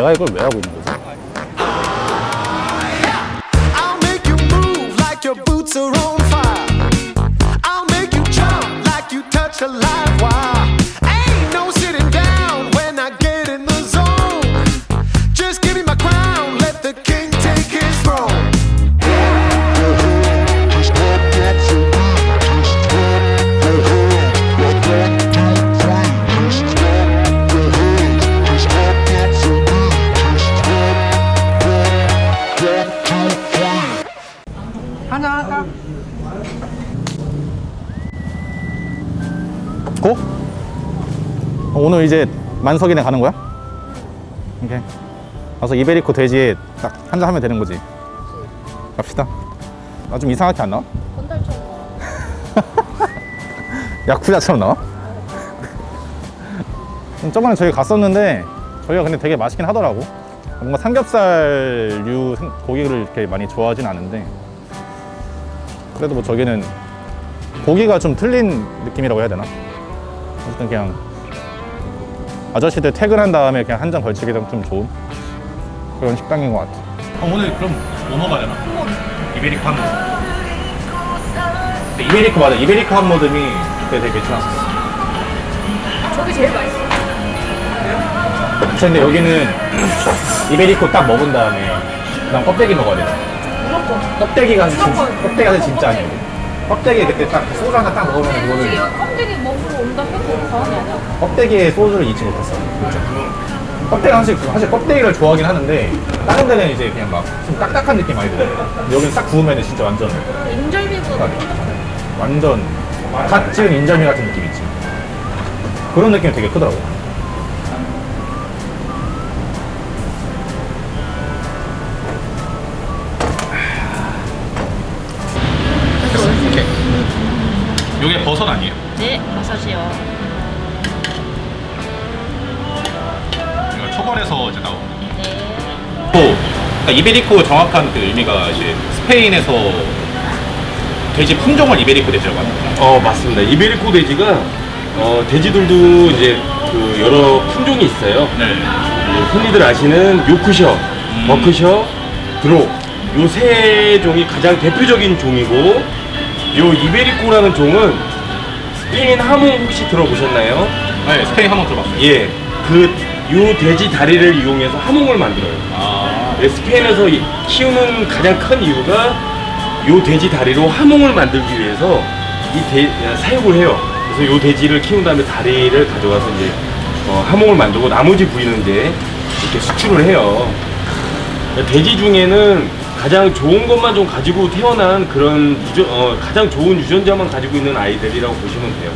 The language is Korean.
내가 이걸 왜 하고 있는 거지? I'll make you move like your boots are on fire. I'll make you jump like you touch a live wire. 고? 어, 오늘 이제 만석이네 가는 거야? 오케이. 가서 이베리코 돼지에 딱 한잔 하면 되는 거지. 갑시다. 나 좀 이상하게 안 나와? 건달처럼 야쿠자처럼 나와? 음, 저번에 저희 갔었는데 저희가 근데 되게 맛있긴 하더라고. 뭔가 삼겹살류 생- 고기를 이렇게 많이 좋아하진 않은데 그래도 뭐 저기는 고기가 좀 틀린 느낌이라고 해야 되나? 어쨌든 그냥 아저씨들 퇴근한 다음에 그냥 한 잔 걸치기 좀 좋은 그런 식당인 것 같아. 오늘 그럼 뭐 먹어야 되나? 이베리코 한 모듬. 이베리코 맞아. 이베리코 한 모듬이 그때 되게 좋았었어. 저게 제일 맛있어 근데 여기는 이베리코 딱 먹은 다음에 그다음 껍데기 먹어야 돼. 껍데기가 진짜. 껍데기가 진짜 아니야. 껍데기 그때 딱 소주 하나 딱 먹으면 이거 껍데기 먹으러 온다 해도 과언이 아니야 껍데기에 소주를 잊지 못했어. 껍데기 사실 사실 껍데기를 좋아하긴 하는데 다른 데는 이제 그냥 막 좀 딱딱한 느낌 많이 들어. 근데 여기는 싹 구우면 진짜 완전 인절미보다 완전 갓 지은 인절미 같은 느낌 있지. 그런 느낌이 되게 크더라고. 이렇게. 이게 버섯 아니에요? 네 버섯이요 이거 초벌해서 이제 나오고. 네또 그러니까 이베리코 정확한 그 의미가 이제 스페인에서 돼지 품종을 이베리코 돼지라고 하는 거죠. 어 맞습니다. 이베리코 돼지가 어, 돼지들도 이제 그 여러 품종이 있어요. 네. 예, 흔히들 아시는 요크셔, 버크셔, 드록 요세 종이 가장 대표적인 종이고 요 이베리코라는 종은 스페인 하모 혹시 들어보셨나요? 네, 스페인 한번 들어봤어요. 예, 그 요 돼지 다리를 이용해서 하몽을 만들어요. 아, 네, 스페인에서 이- 키우는 가장 큰 이유가 요 돼지 다리로 하몽을 만들기 위해서 이 돼, 사육을 해요. 그래서 요 돼지를 키운 다음에 다리를 가져가서 이제 어, 하몽을 만들고 나머지 부위는 이제 이렇게 수출을 해요. 돼지 중에는 가장 좋은 것만 좀 가지고 태어난 그런 유전, 어, 가장 좋은 유전자만 가지고 있는 아이들이라고 보시면 돼요.